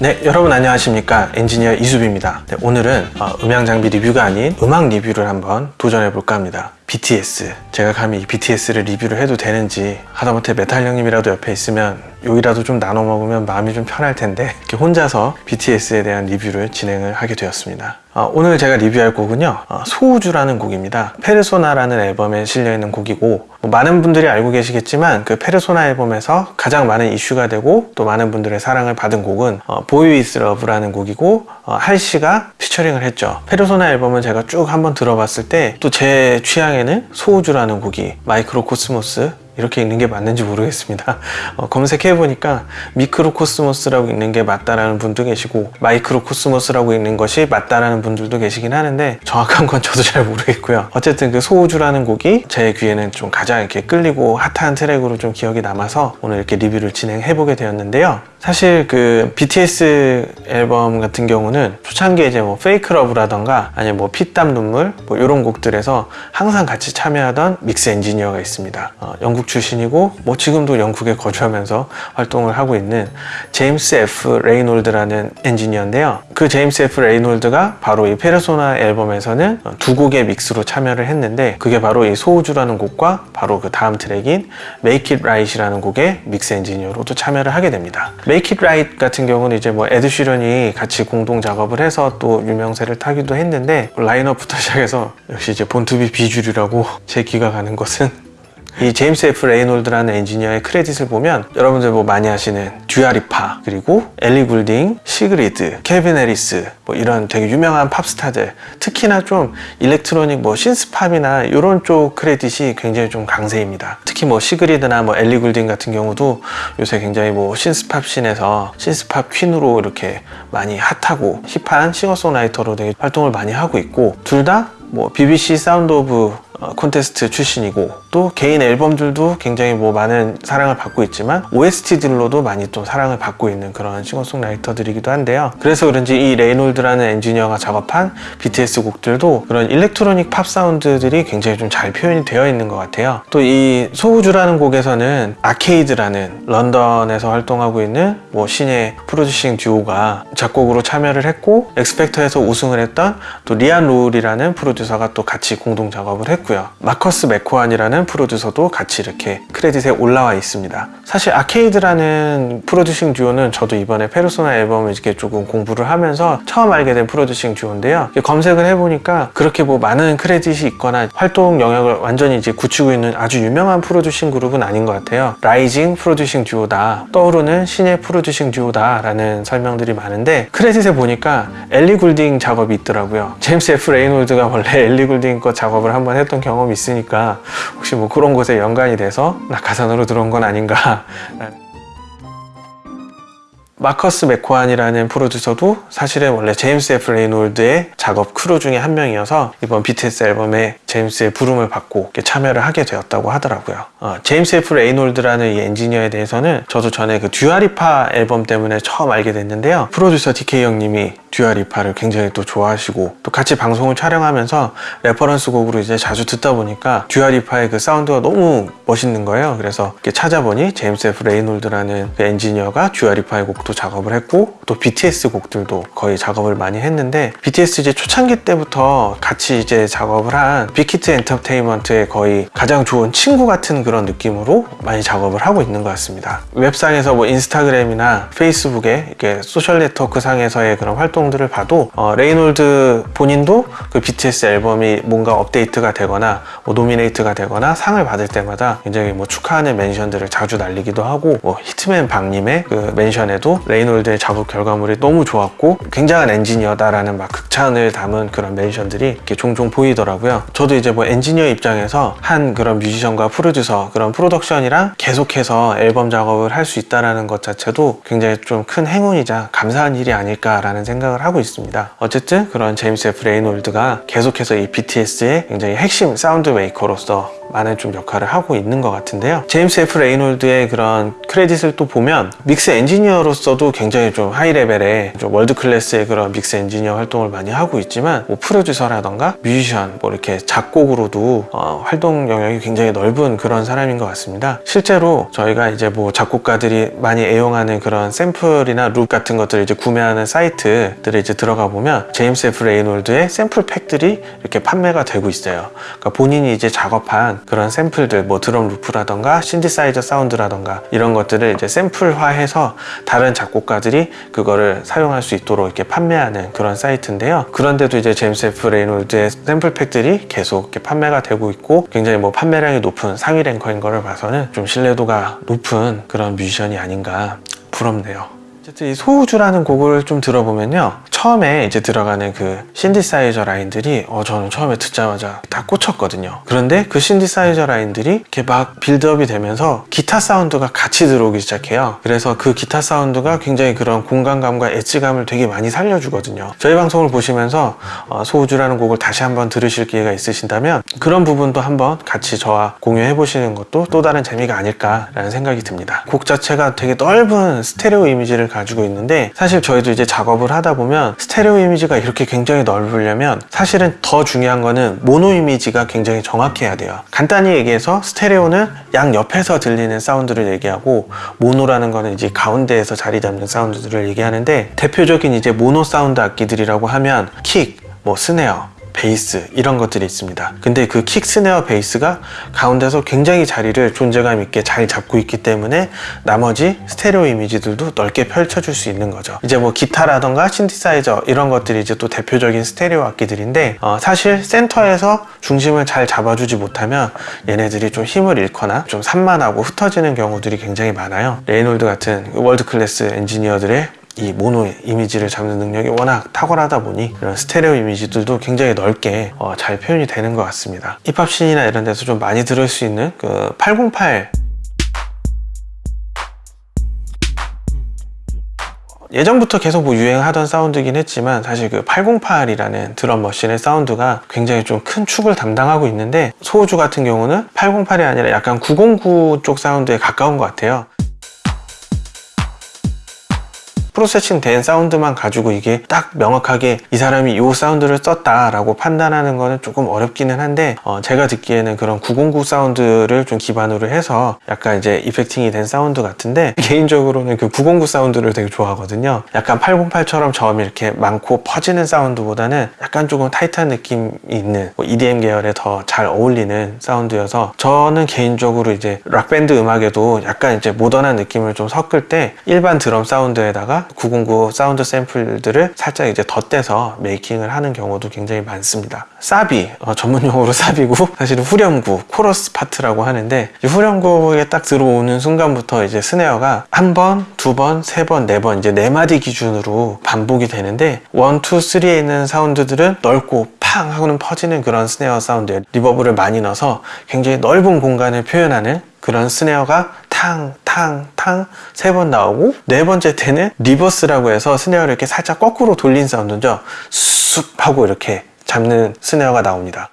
네 여러분 안녕하십니까? 엔지니어 이수빈입니다. 네, 오늘은 어, 음향 장비 리뷰가 아닌 음악 리뷰를 한번 도전해 볼까 합니다 BTS 제가 감히 이 BTS를 리뷰를 해도 되는지 하다못해 메탈 형님이라도 옆에 있으면 욕이라도 좀 나눠 먹으면 마음이 좀 편할 텐데 이렇게 혼자서 BTS에 대한 리뷰를 진행을 하게 되었습니다. 어, 오늘 제가 리뷰할 곡은요 어, 소우주라는 곡입니다. 페르소나라는 앨범에 실려있는 곡이고 뭐 많은 분들이 알고 계시겠지만 그 페르소나 앨범에서 가장 많은 이슈가 되고 또 많은 분들의 사랑을 받은 곡은 어, Boy With Luv라는 곡이고 어, 할시가 피처링을 했죠. 페르소나 앨범은 제가 쭉 한번 들어봤을 때 또 제 취향에 는 소우주라는 곡이 Mikrokosmos 이렇게 읽는 게 맞는지 모르겠습니다. 어, 검색해 보니까 Mikrokosmos라고 읽는 게 맞다라는 분도 계시고 Microcosmos라고 읽는 것이 맞다라는 분들도 계시긴 하는데 정확한 건 저도 잘 모르겠고요. 어쨌든 그 소우주라는 곡이 제 귀에는 좀 가장 이렇게 끌리고 핫한 트랙으로 좀 기억이 남아서 오늘 이렇게 리뷰를 진행해 보게 되었는데요. 사실 그 BTS 앨범 같은 경우는 초창기에 이제 뭐 Fake Love라던가 아니면 뭐 피땀 눈물 뭐 이런 곡들에서 항상 같이 참여하던 믹스 엔지니어가 있습니다. 어, 영국 출신이고 뭐 지금도 영국에 거주하면서 활동을 하고 있는 제임스 F. 레이놀즈라는 엔지니어인데요. 그 제임스 F. 레이놀즈가 바로 이 페르소나 앨범에서는 두 곡의 믹스로 참여를 했는데 그게 바로 이 소우주라는 곡과 바로 그 다음 트랙인 Make It Right이라는 곡의 믹스 엔지니어로도 참여를 하게 됩니다. Make It Right 같은 경우는 이제 뭐 에드 시런이 같이 공동 작업을 해서 또 유명세를 타기도 했는데 라인업부터 시작해서 역시 이제 born to be 비주류라고 제 귀가 가는 것은 이 제임스 F 레이놀즈라는 엔지니어의 credit을 보면 여러분들 뭐 많이 아시는 두아 리파 그리고 엘리 굴딩, 시그리드, 캘빈 해리스 뭐 이런 되게 유명한 팝스타들 특히나 좀 electronic 뭐 synth pop이나 이런 쪽 credit이 굉장히 좀 강세입니다. 특히 뭐 시그리드나 뭐 엘리 굴딩 같은 경우도 요새 굉장히 뭐 신스팝 씬에서 신스팝 퀸으로 이렇게 많이 핫하고 힙한 싱어송라이터로 되게 활동을 많이 하고 있고 둘 다 뭐 BBC Sound of 어, 콘테스트 출신이고 또 개인 앨범들도 굉장히 뭐 많은 사랑을 받고 있지만 OST들로도 많이 또 사랑을 받고 있는 그런 싱어송라이터들이기도 한데요. 그래서 그런지 이 레이놀즈라는 엔지니어가 작업한 BTS 곡들도 그런 electronic pop 사운드들이 굉장히 좀 잘 표현이 되어 있는 것 같아요. 또 이 소우주라는 곡에서는 아케이드라는 런던에서 활동하고 있는 뭐 신의 producing 듀오가 작곡으로 참여를 했고 X Factor에서 우승을 했던 또 리안 로울이라는 프로듀서가 또 같이 공동 작업을 했고 있고요. 마커스 맥코안이라는 프로듀서도 같이 이렇게 credit에 올라와 있습니다. 사실 아케이드라는 producing 듀오는 저도 이번에 페르소나 앨범을 이렇게 조금 공부를 하면서 처음 알게 된 producing 듀오인데요. 검색을 해보니까 그렇게 뭐 많은 credit이 있거나 활동 영역을 완전히 이제 굳히고 있는 아주 유명한 producing 그룹은 아닌 것 같아요. rising producing 듀오다. 떠오르는 신의 producing 듀오다 라는 설명들이 많은데 credit에 보니까 엘리 굴딩 작업이 있더라고요. 제임스 F 레이놀즈가 원래 엘리 굴딩 거 작업을 한번 했던 경험이 있으니까 혹시 뭐 그런 곳에 연관이 돼서 낙하산으로 들어온 건 아닌가. 마커스 맥코안이라는 프로듀서도 사실은 원래 제임스 F 레이놀즈의 작업 크루 중에 한 명이어서 이번 BTS 앨범에 제임스의 부름을 받고 참여를 하게 되었다고 하더라고요. 어, 제임스 F. 레이놀즈라는 이 엔지니어에 대해서는 저도 전에 그 두아 리파 앨범 때문에 처음 알게 됐는데요. 프로듀서 DK 형님이 두아 리파를 굉장히 또 좋아하시고 또 같이 방송을 촬영하면서 reference 곡으로 이제 자주 듣다 보니까 두아 리파의 그 사운드가 너무 멋있는 거예요. 그래서 찾아보니 제임스 F. 레이놀즈라는 그 엔지니어가 두아 리파의 곡도 작업을 했고 또 BTS 곡들도 거의 작업을 많이 했는데 BTS 이제 초창기 때부터 같이 이제 작업을 한 빅히트 엔터테인먼트의 거의 가장 좋은 친구 같은 그런 느낌으로 많이 작업을 하고 있는 것 같습니다. 웹상에서 뭐 인스타그램이나 페이스북에 이렇게 social network 상에서의 그런 활동 활동들을 봐도 어, 레이놀즈 본인도 그 BTS 앨범이 뭔가 업데이트가 되거나 뭐 nominate가 되거나 상을 받을 때마다 굉장히 뭐 축하하는 mention들을 자주 날리기도 하고 뭐 히트맨 방님의 그 mention에도 레이놀즈의 작업 결과물이 너무 좋았고 굉장한 엔지니어다라는 막 극찬을 담은 그런 mention들이 이렇게 종종 보이더라고요. 저도 이제 뭐 엔지니어 입장에서 한 그런 뮤지션과 프로듀서 그런 프로덕션이랑 계속해서 앨범 작업을 할 수 있다는 것 자체도 굉장히 좀 큰 행운이자 감사한 일이 아닐까라는 생각 생각을 하고 있습니다. 어쨌든 그런 제임스 F 레이놀즈가 계속해서 이 BTS의 굉장히 핵심 sound maker로서 많은 좀 역할을 하고 있는 것 같은데요. 제임스 F 레이놀즈의 그런 credit을 또 보면 믹스 엔지니어로서도 굉장히 좀 high level의 좀 world class의 그런 믹스 엔지니어 활동을 많이 하고 있지만 뭐 프로듀서라던가 뮤지션 뭐 이렇게 작곡으로도 어, 활동 영역이 굉장히 넓은 그런 사람인 것 같습니다. 실제로 저희가 이제 뭐 작곡가들이 많이 애용하는 그런 샘플이나 loop 같은 것들을 이제 구매하는 사이트들에 이제 들어가 보면 제임스 F 레이놀즈의 샘플 pack들이 이렇게 판매가 되고 있어요. 그러니까 본인이 이제 작업한 그런 샘플들, 뭐 드럼 loop라던가 신디사이저 사운드라던가 이런 것들을 이제 샘플화해서 다른 작곡가들이 그거를 사용할 수 있도록 이렇게 판매하는 그런 사이트인데요. 그런데도 이제 제임스 F 레이놀즈의 샘플 pack들이 계속 이렇게 판매가 되고 있고 굉장히 뭐 판매량이 높은 상위 ranker인 거를 봐서는 좀 신뢰도가 높은 그런 뮤지션이 아닌가 부럽네요. 어쨌든 이 소우주라는 곡을 좀 들어보면요. 처음에 이제 들어가는 그 신디사이저 라인들이 어 저는 처음에 듣자마자 다 꽂혔거든요. 그런데 그 신디사이저 라인들이 이렇게 막 build-up이 되면서 기타 사운드가 같이 들어오기 시작해요. 그래서 그 기타 사운드가 굉장히 그런 공간감과 edge감을 되게 많이 살려주거든요. 저희 방송을 보시면서 어, 소우주라는 곡을 다시 한번 들으실 기회가 있으신다면 그런 부분도 한번 같이 저와 공유해 보시는 것도 또 다른 재미가 아닐까라는 생각이 듭니다. 곡 자체가 되게 넓은 스테레오 이미지를 가지고 있는데 사실 저희도 이제 작업을 하다 보면 스테레오 이미지가 이렇게 굉장히 넓으려면 사실은 더 중요한 거는 모노 이미지가 굉장히 정확해야 돼요. 간단히 얘기해서 스테레오는 양 옆에서 들리는 사운드를 얘기하고 모노라는 거는 이제 가운데에서 자리 잡는 사운드들을 얘기하는데 대표적인 이제 모노 사운드 악기들이라고 하면 킥, 뭐 스네어, 베이스 이런 것들이 있습니다. 근데 그 킥 스네어 베이스가 가운데서 굉장히 자리를 존재감 있게 잘 잡고 있기 때문에 나머지 스테레오 이미지들도 넓게 펼쳐줄 수 있는 거죠. 이제 뭐 기타라던가 신디사이저 이런 것들이 이제 또 대표적인 스테레오 악기들인데 어, 사실 센터에서 중심을 잘 잡아주지 못하면 얘네들이 좀 힘을 잃거나 좀 산만하고 흩어지는 경우들이 굉장히 많아요. 레이놀드 같은 world class 엔지니어들의 이 모노 이미지를 잡는 능력이 워낙 탁월하다 보니 이런 스테레오 이미지들도 굉장히 넓게 어, 잘 표현이 되는 것 같습니다. 힙합scene이나 이런 데서 좀 많이 들을 수 있는 그 808 예전부터 계속 뭐 유행하던 사운드긴 했지만 사실 그 808이라는 drum machine의 사운드가 굉장히 좀 큰 축을 담당하고 있는데 소우주 같은 경우는 808이 아니라 약간 909 쪽 사운드에 가까운 것 같아요 processing 된 사운드만 가지고 이게 딱 명확하게 이 사람이 이 사운드를 썼다 라고 판단하는 거는 조금 어렵기는 한데 어, 제가 듣기에는 그런 909 사운드를 좀 기반으로 해서 약간 이제 effecting이 된 사운드 같은데 개인적으로는 그 909 사운드를 되게 좋아하거든요. 약간 808처럼 저음이 이렇게 많고 퍼지는 사운드보다는 약간 조금 타이트한 느낌이 있는 뭐 EDM 계열에 더 잘 어울리는 사운드여서 저는 개인적으로 이제 락밴드 음악에도 약간 이제 모던한 느낌을 좀 섞을 때 일반 드럼 사운드에다가 909 사운드 샘플들을 살짝 이제 덧대서 making을 하는 경우도 굉장히 많습니다. 사비, 어, 전문 용어로 사비고 사실은 후렴구, 코러스 파트라고 하는데 이 후렴구에 딱 들어오는 순간부터 이제 스네어가 한 번, 두 번, 세 번, 네 번 이제 네 마디 기준으로 반복이 되는데 one, two, three에 있는 사운드들은 넓고 팡 하고는 퍼지는 그런 스네어 사운드에 reverb를 많이 넣어서 굉장히 넓은 공간을 표현하는 그런 스네어가 탕, 탕, 탕 세 번 나오고 네 번째 때는 reverse라고 해서 스네어를 이렇게 살짝 거꾸로 돌린 사운드죠. 쑥 하고 이렇게 잡는 스네어가 나옵니다.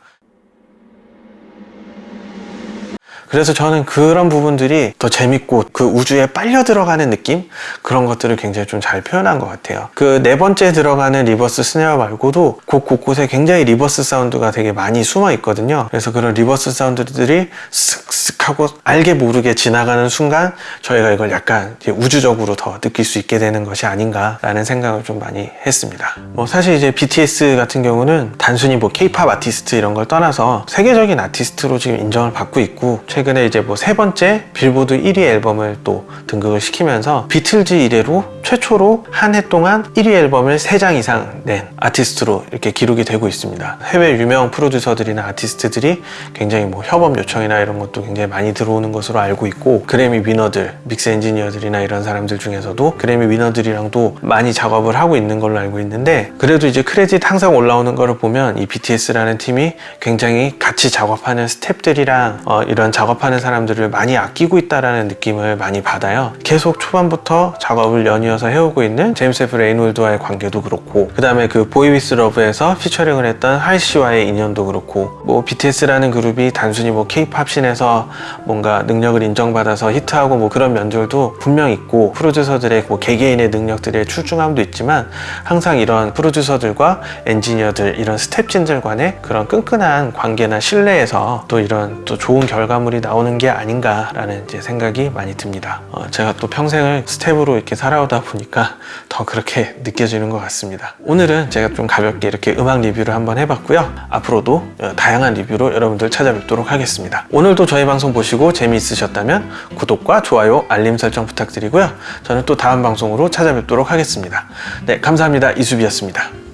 그래서 저는 그런 부분들이 더 재밌고 그 우주에 빨려 들어가는 느낌? 그런 것들을 굉장히 좀 잘 표현한 것 같아요. 그 네 번째 들어가는 reverse 스네어 말고도 곡 곳곳에 굉장히 reverse 사운드가 되게 많이 숨어 있거든요. 그래서 그런 reverse 사운드들이 쓱쓱 하고 알게 모르게 지나가는 순간 저희가 이걸 약간 우주적으로 더 느낄 수 있게 되는 것이 아닌가 라는 생각을 좀 많이 했습니다. 뭐 사실 이제 BTS 같은 경우는 단순히 뭐 K-팝 아티스트 이런 걸 떠나서 세계적인 아티스트로 지금 인정을 받고 있고 최근에 이제 뭐 세 번째 빌보드 1위 앨범을 또 등극을 시키면서 비틀즈 이래로 최초로 한 해 동안 1위 앨범을 3장 이상 낸 아티스트로 이렇게 기록이 되고 있습니다. 해외 유명 프로듀서들이나 아티스트들이 굉장히 뭐 협업 요청이나 이런 것도 굉장히 많이 들어오는 것으로 알고 있고 그래미 winner들, mix 엔지니어들이나 이런 사람들 중에서도 그래미 winner들이랑도 많이 작업을 하고 있는 걸로 알고 있는데 그래도 이제 크레딧 항상 올라오는 거를 보면 이 BTS라는 팀이 굉장히 같이 작업하는 스탭들이랑 어, 이런 작업 작업하는 사람들을 많이 아끼고 있다라는 느낌을 많이 받아요. 계속 초반부터 작업을 연이어서 해오고 있는 제임스 F 레이놀드와의 관계도 그렇고 그 다음에 그 Boy With Luv에서 featuring을 했던 할시와의 인연도 그렇고 뭐 BTS라는 그룹이 단순히 뭐 K-팝 scene에서 뭔가 능력을 인정받아서 히트하고 뭐 그런 면들도 분명 있고 프로듀서들의 뭐 개개인의 능력들의 출중함도 있지만 항상 이런 프로듀서들과 엔지니어들 이런 스텝진들 간의 그런 끈끈한 관계나 신뢰에서 또 이런 또 좋은 결과물이 나오는 게 아닌가라는 생각이 많이 듭니다. 어, 제가 또 평생을 스텝으로 이렇게 살아오다 보니까 더 그렇게 느껴지는 것 같습니다. 오늘은 제가 좀 가볍게 이렇게 음악 리뷰를 한번 해봤고요. 앞으로도 어, 다양한 리뷰로 여러분들 찾아뵙도록 하겠습니다. 오늘도 저희 방송 보시고 재미있으셨다면 구독과 좋아요, 알림 설정 부탁드리고요. 저는 또 다음 방송으로 찾아뵙도록 하겠습니다. 네, 감사합니다. 이수비였습니다.